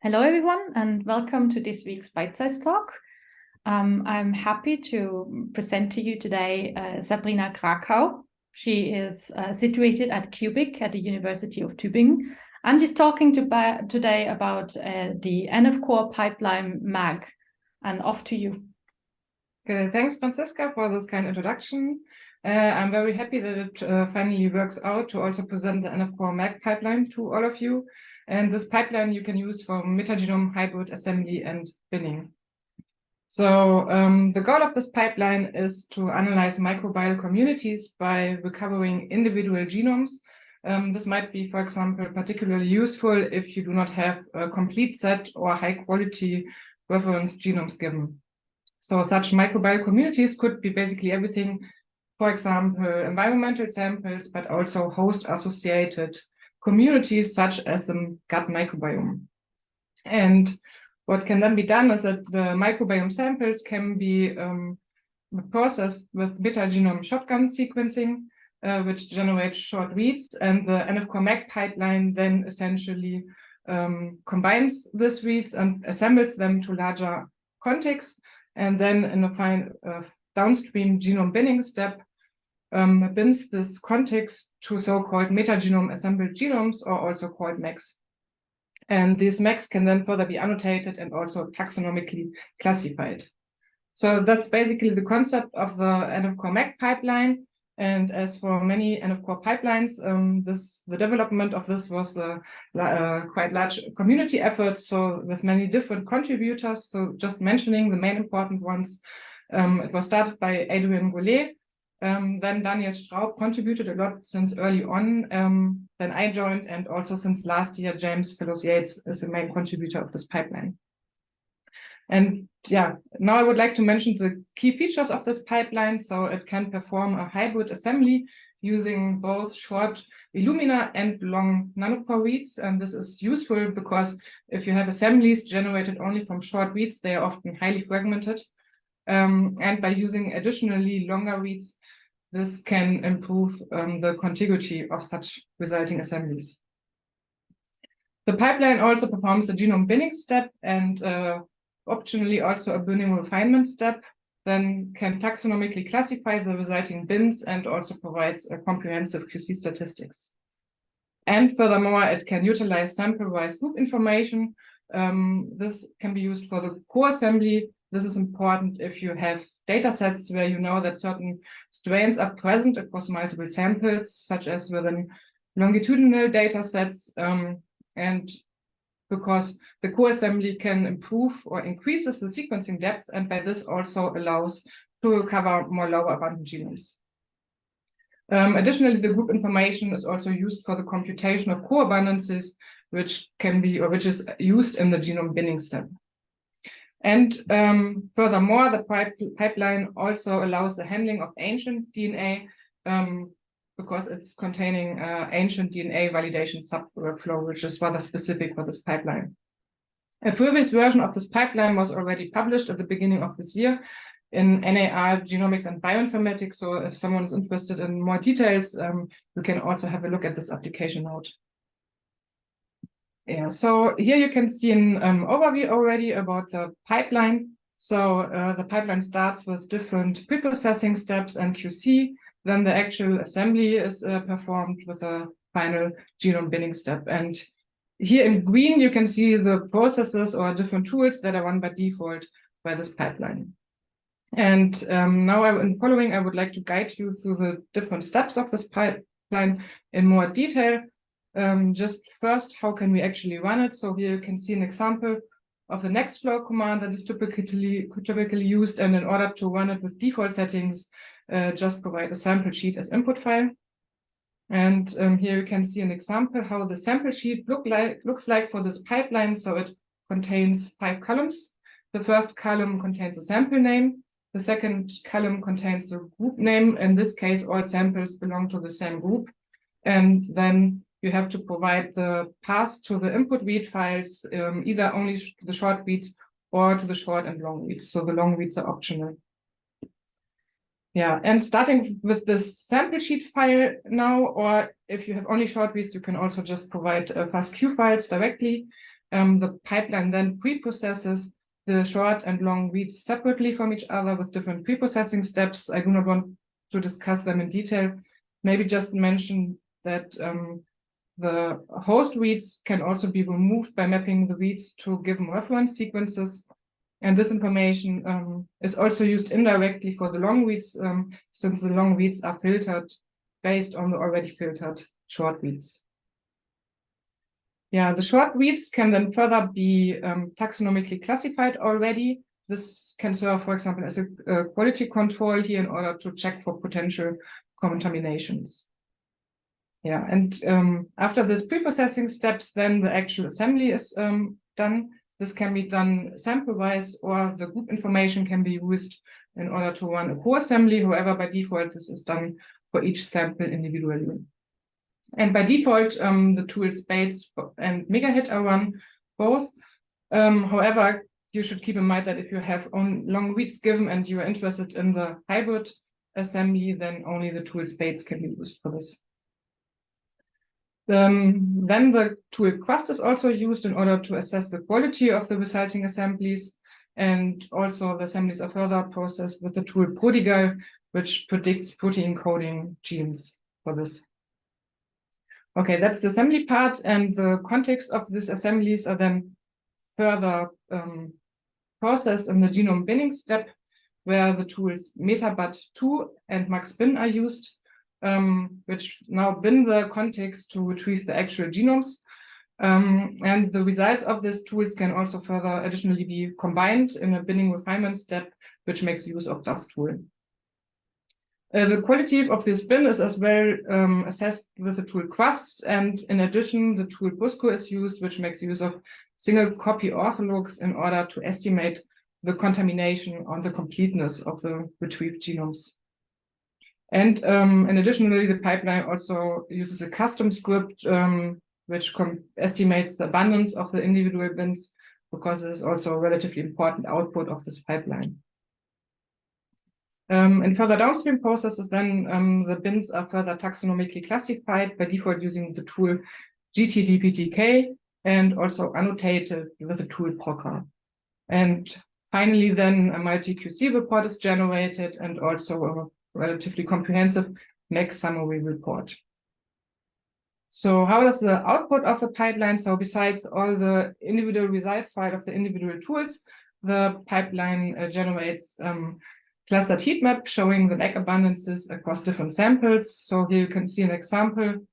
Hello, everyone, and welcome to this week's Bite Size Talk. Um, I'm happy to present to you today uh, Sabrina Krakau. She is uh, situated at QBiC at the University of Tübingen, and she's talking to today about uh, the NF Core pipeline MAG. And off to you. Okay, thanks, Franziska, for this kind introduction. Uh, I'm very happy that it uh, finally works out to also present the NF Core MAG pipeline to all of you. And this pipeline you can use for metagenome hybrid assembly and binning. So um, the goal of this pipeline is to analyze microbial communities by recovering individual genomes. Um, this might be, for example, particularly useful if you do not have a complete set or high quality reference genomes given. So such microbial communities could be basically everything, for example, environmental samples, but also host associated communities such as the gut microbiome. And what can then be done is that the microbiome samples can be um, processed with metagenome shotgun sequencing, uh, which generates short reads, and the NF-core MAG pipeline then essentially um, combines these reads and assembles them to larger contigs, and then in a fine uh, downstream genome binning step, um, binds this contigs to so-called metagenome assembled genomes, or also called MAGs. And these MAGs can then further be annotated and also taxonomically classified. So that's basically the concept of the NF-core MAG pipeline. And as for many NF-core pipelines, um, this the development of this was a, a, quite large community effort. So with many different contributors. So just mentioning the main important ones, um, it was started by Hadrien Gourlé, um, then Daniel Straub contributed a lot since early on. Um, then I joined, and also since last year, James Fellows Yates is the main contributor of this pipeline. And yeah, now I would like to mention the key features of this pipeline. So it can perform a hybrid assembly using both short Illumina and long nanopore reads. And this is useful because if you have assemblies generated only from short reads, they are often highly fragmented. Um, and by using additionally longer reads, this can improve um, the contiguity of such resulting assemblies. The pipeline also performs the genome binning step and uh, optionally also a binning refinement step, then can taxonomically classify the resulting bins and also provides a comprehensive QC statistics. And furthermore, it can utilize sample-wise group information. Um, this can be used for the co-assembly this is important if you have data sets where you know that certain strains are present across multiple samples, such as within longitudinal data sets. Um, and because the co-assembly can improve or increases the sequencing depth, and by this also allows to recover more lower abundant genomes. Um, additionally, the group information is also used for the computation of co-abundances, which can be or which is used in the genome binning step. And um, furthermore, the pipe pipeline also allows the handling of ancient DNA um, because it's containing uh, ancient DNA validation sub-workflow, which is rather specific for this pipeline. A previous version of this pipeline was already published at the beginning of this year in NAR Genomics and Bioinformatics. So if someone is interested in more details, um, you can also have a look at this application note. Yeah, so here you can see an um, overview already about the pipeline. So uh, the pipeline starts with different preprocessing steps and QC. Then the actual assembly is uh, performed with a final genome binning step. And here in green, you can see the processes or different tools that are run by default by this pipeline. And um, now I, in following, I would like to guide you through the different steps of this pipeline in more detail um, just first, how can we actually run it? So here you can see an example of the Nextflow command that is typically, typically used. And in order to run it with default settings, uh, just provide a sample sheet as input file. And um, here you can see an example how the sample sheet look like, looks like for this pipeline. So it contains five columns. The first column contains a sample name. The second column contains the group name. In this case, all samples belong to the same group. And then you have to provide the path to the input read files, um, either only to the short reads or to the short and long reads. So the long reads are optional. Yeah, and starting with this sample sheet file now, or if you have only short reads, you can also just provide uh, FASTQ files directly. um, the pipeline then pre-processes the short and long reads separately from each other with different pre-processing steps. I do not want to discuss them in detail. Maybe just mention that um, the host reads can also be removed by mapping the reads to given reference sequences. And this information um, is also used indirectly for the long reads, um, since the long reads are filtered based on the already filtered short reads. Yeah, the short reads can then further be um, taxonomically classified already. This can serve, for example, as a, a quality control here in order to check for potential contaminations. Yeah, and um, after this pre-processing steps, then the actual assembly is um, done. This can be done sample-wise or the group information can be used in order to run a co-assembly. However, by default, this is done for each sample individually. And by default, um, the tools Spades and Megahit are run both. Um, however, you should keep in mind that if you have on long reads given and you are interested in the hybrid assembly, then only the tools Spades can be used for this. Um, then the tool Quast is also used in order to assess the quality of the resulting assemblies. And also the assemblies are further processed with the tool Prodigal, which predicts protein coding genes for this. Okay, that's the assembly part and the contigs of these assemblies are then further um, processed in the genome binning step where the tools MetaBAT2 and MaxBin are used, um, which now bin the contigs to retrieve the actual genomes. Um, and the results of these tools can also further additionally be combined in a binning refinement step, which makes use of DAS Tool. Uh, the quality of this bin is as well um, assessed with the tool Quast, and in addition, the tool Busco is used, which makes use of single copy orthologs in order to estimate the contamination on the completeness of the retrieved genomes. And um, and additionally, the pipeline also uses a custom script um, which estimates the abundance of the individual bins because it is also a relatively important output of this pipeline. Um, in further downstream processes, then um, the bins are further taxonomically classified by default using the tool GTDBTK and also annotated with the tool Prokka. And finally, then a multi-QC report is generated and also a relatively comprehensive MAG summary report. So how does the output of the pipeline? So besides all the individual results file of the individual tools, the pipeline uh, generates um, clustered heat map showing the MAG abundances across different samples. So here you can see an example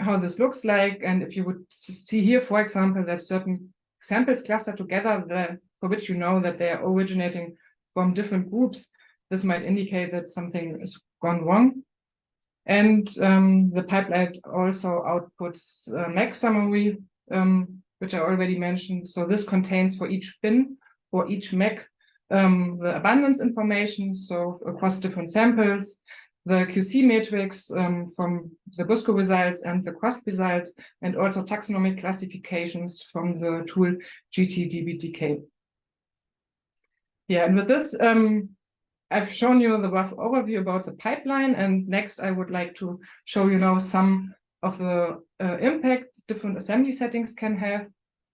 how this looks like. And if you would see here, for example, that certain samples cluster together the, for which you know that they are originating from different groups, this might indicate that something has gone wrong. And um, the pipeline also outputs a MAG summary, um, which I already mentioned. So this contains for each bin or each MAG um, the abundance information, so across different samples, the QC matrix um, from the Busco results and the Quast results, and also taxonomic classifications from the tool GTDBTK. Yeah, and with this, um, I've shown you the rough overview about the pipeline, and next I would like to show you now some of the uh, impact different assembly settings can have.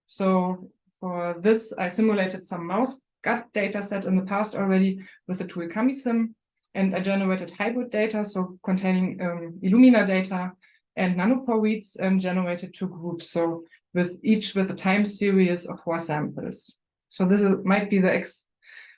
So for this, I simulated some mouse gut data set in the past already with the tool CamiSim, and I generated hybrid data, so containing um, Illumina data and nanopore reads and generated two groups, so with each with a time series of four samples. So this is, might be the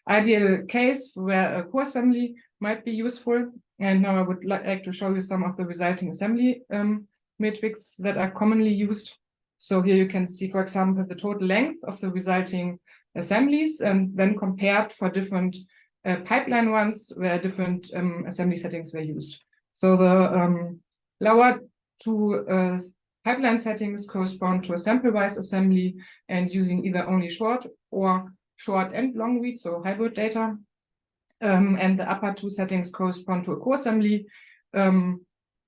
ideal case where a co-assembly might be useful. And now I would like to show you some of the resulting assembly um, metrics that are commonly used. So here you can see, for example, the total length of the resulting assemblies and then compared for different uh, pipeline ones where different um, assembly settings were used. So the um, lower two uh, pipeline settings correspond to a sample-wise assembly and using either only short or short and long read, so hybrid data. Um, and the upper two settings correspond to a co-assembly, um,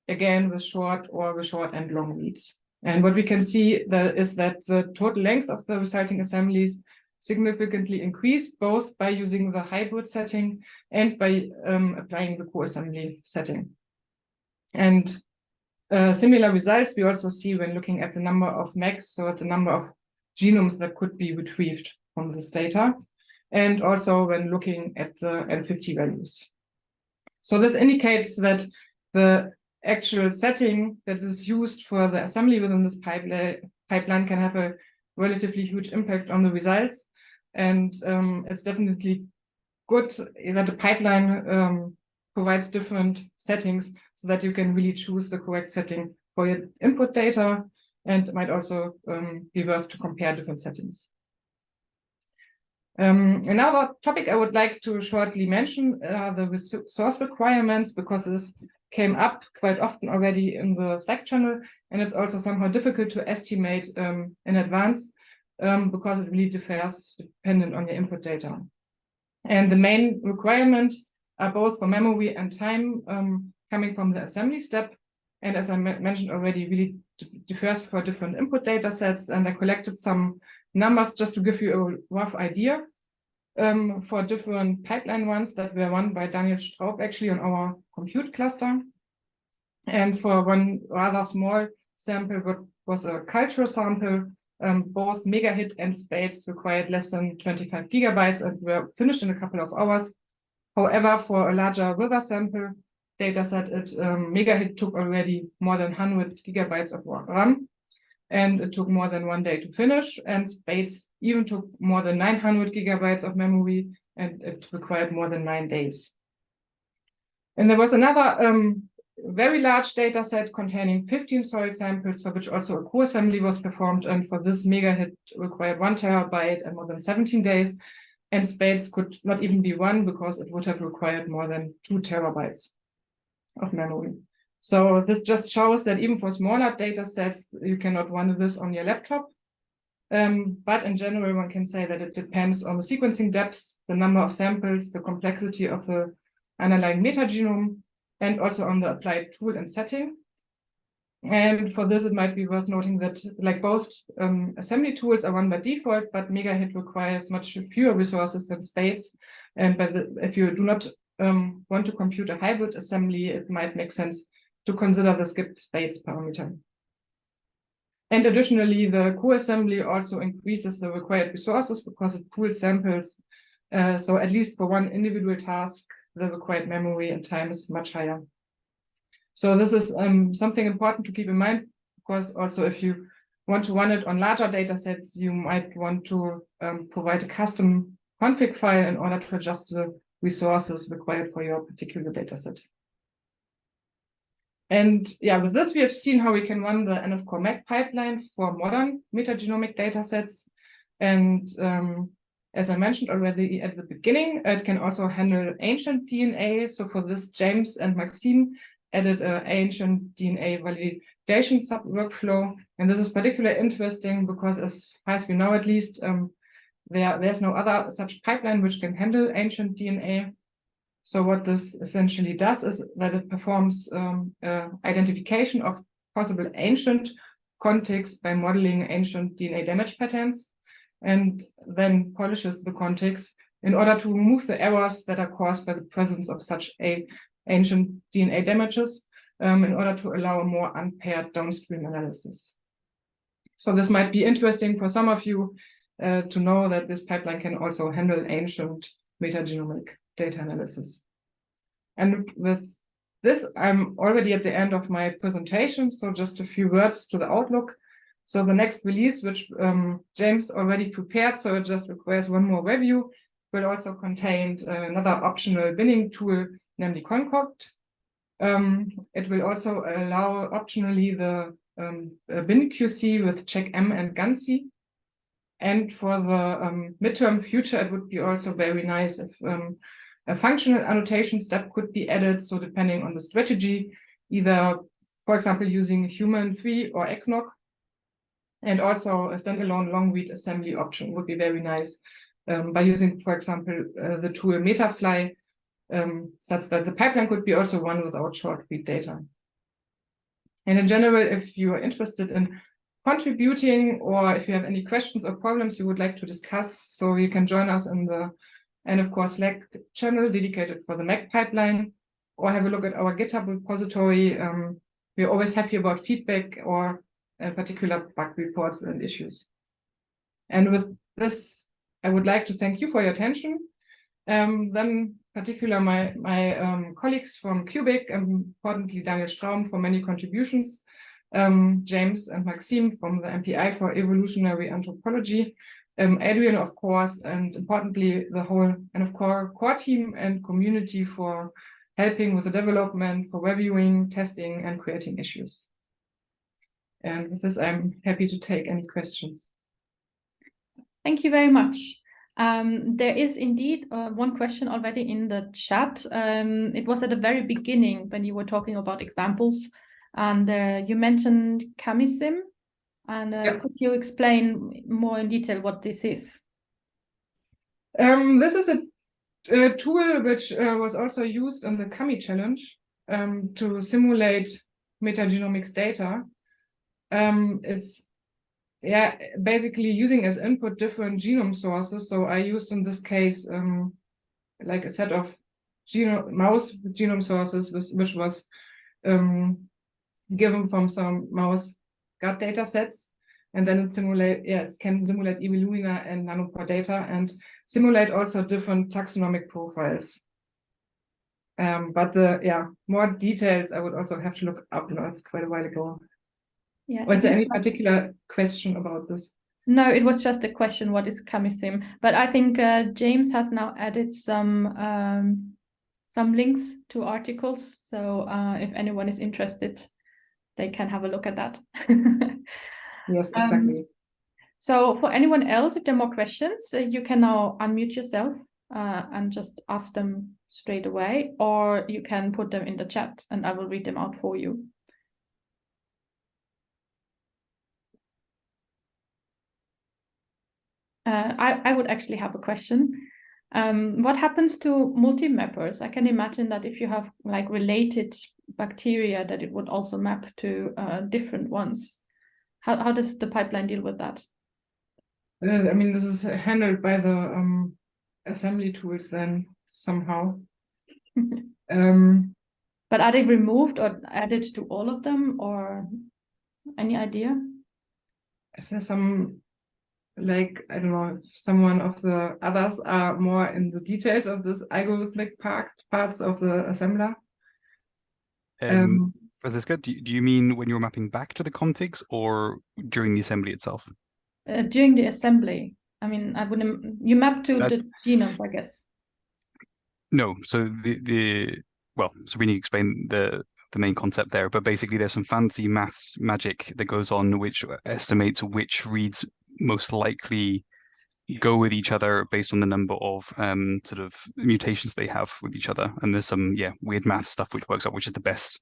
again with short or with short and long reads. And what we can see is that the total length of the resulting assemblies significantly increased both by using the hybrid setting and by um, applying the co-assembly setting. And uh, similar results we also see when looking at the number of MAGs, so at the number of genomes that could be retrieved from this data, and also when looking at the N50 values. So this indicates that the actual setting that is used for the assembly within this pipeline, pipeline can have a relatively huge impact on the results. And um, it's definitely good that the pipeline um, provides different settings so that you can really choose the correct setting for your input data and it might also um, be worth to compare different settings. Um, another topic I would like to shortly mention are the resource requirements because this came up quite often already in the Slack channel and it's also somehow difficult to estimate um, in advance um, because it really differs dependent on your input data. And the main requirement are both for memory and time um, coming from the assembly step. And as I mentioned already, really differs for different input data sets. And I collected some numbers just to give you a rough idea um, for different pipeline ones that were run by Daniel Straub actually on our compute cluster. And for one rather small sample, what was a cultural sample, um, both megahit and spades required less than 25 gigabytes and were finished in a couple of hours. However, for a larger river sample dataset, it um, megahit took already more than 100 gigabytes of RAM and it took more than one day to finish. And Spades even took more than 900 gigabytes of memory, and it required more than nine days. And there was another um, very large data set containing 15 soil samples for which also a co-assembly was performed. And for this megahit required one terabyte and more than 17 days. And Spades could not even be one because it would have required more than two terabytes of memory. So this just shows that even for smaller data sets, you cannot run this on your laptop. Um, but in general, one can say that it depends on the sequencing depth, the number of samples, the complexity of the underlying metagenome, and also on the applied tool and setting. And for this, it might be worth noting that like both um, assembly tools are run by default, but Megahit requires much fewer resources than Spades. And the, if you do not um, want to compute a hybrid assembly, it might make sense to consider the skip Spades parameter. And additionally, the co-assembly also increases the required resources because it pools samples. Uh, so at least for one individual task, the required memory and time is much higher. So this is um, something important to keep in mind, because also if you want to run it on larger data sets, you might want to um, provide a custom config file in order to adjust the resources required for your particular data set. And yeah, with this, we have seen how we can run the NF Core MAG pipeline for modern metagenomic datasets. And um, as I mentioned already at the beginning, it can also handle ancient DNA. So for this, James and Maxime added an ancient DNA validation sub workflow. And this is particularly interesting because as far as we know, at least, um, there, there's no other such pipeline which can handle ancient DNA. So what this essentially does is that it performs um, uh, identification of possible ancient contigs by modeling ancient DNA damage patterns and then polishes the contigs in order to remove the errors that are caused by the presence of such a ancient DNA damages um, in order to allow a more unpaired downstream analysis. So this might be interesting for some of you uh, to know that this pipeline can also handle ancient metagenomic data analysis. And with this, I'm already at the end of my presentation, so just a few words to the outlook. So the next release, which um, James already prepared, so it just requires one more review, will also contain uh, another optional binning tool, namely Concoct. Um, it will also allow optionally the um, bin QC with CheckM and GUNC. And for the um, midterm future, it would be also very nice if um, a functional annotation step could be added. So depending on the strategy, either, for example, using HUMAnN 3 or eggNOG. And also a standalone long read assembly option would be very nice um, by using, for example, uh, the tool metaFlye, um, such that the pipeline could be also run without short read data. And in general, if you are interested in contributing or if you have any questions or problems you would like to discuss, so you can join us in the nf-core Slack channel dedicated for the MAG pipeline, or have a look at our GitHub repository. Um, we're always happy about feedback or uh, particular bug reports and issues. And with this, I would like to thank you for your attention. Um, then particular my, my um, colleagues from QBiC, importantly Daniel Straub for many contributions, um, James and Maxime from the MPI for evolutionary anthropology, um, Hadrien, of course, and importantly, the whole nf-core core team and community for helping with the development, for reviewing, testing, and creating issues. And with this, I'm happy to take any questions. Thank you very much. Um, there is indeed uh, one question already in the chat. Um, it was at the very beginning when you were talking about examples and uh, you mentioned Camisim. And uh, could you explain more in detail what this is? Um, this is a, a tool which uh, was also used in the Cami challenge um, to simulate metagenomics data. Um, it's yeah, basically using as input different genome sources. So I used in this case um, like a set of genome mouse genome sources, which, which was um, given from some mouse gut data sets. And then it simulate, yeah, it can simulate Evolumina and nanopore data and simulate also different taxonomic profiles. Um, but the yeah, more details I would also have to look up. You know, it's quite a while ago. Yeah. Was there any particular question about this? No, it was just a question, what is Camisim? But I think uh, James has now added some um, some links to articles. So uh, if anyone is interested, they can have a look at that. yes, exactly. Um, so for anyone else, if there are more questions, uh, you can now unmute yourself uh, and just ask them straight away, or you can put them in the chat and I will read them out for you. Uh, I, I would actually have a question. Um, what happens to multi-mappers? I can imagine that if you have like related bacteria that it would also map to uh, different ones. How, how does the pipeline deal with that? Uh, I mean, this is handled by the um, assembly tools then somehow. um, but are they removed or added to all of them or any idea? Is there some like I don't know if someone of the others are more in the details of this algorithmic part parts of the assembler. Um, um, Franziska, do, do you mean when you're mapping back to the contigs or during the assembly itself? Uh, during the assembly. I mean, I wouldn't. You map to the genomes, I guess. No, so the the well, Sabrina explained the the main concept there, but basically there's some fancy maths magic that goes on which estimates which reads most likely go with each other based on the number of um, sort of mutations they have with each other. And there's some, yeah, weird math stuff which works out, which is the best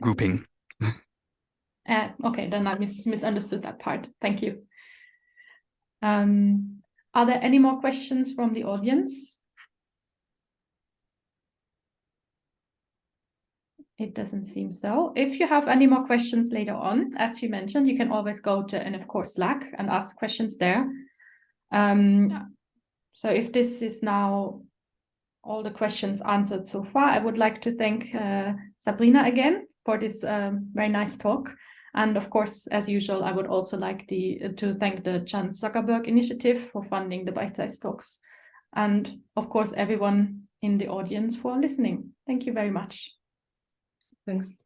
grouping. uh, okay, then I mis misunderstood that part. Thank you. Um, are there any more questions from the audience? It doesn't seem so. If you have any more questions later on, as you mentioned, you can always go to nf-core, Slack and ask questions there. Um, so if this is now all the questions answered so far, I would like to thank uh, Sabrina again for this um, very nice talk. And of course, as usual, I would also like the, to thank the Chan Zuckerberg Initiative for funding the Bite Size Talks. And of course, everyone in the audience for listening. Thank you very much. Thanks.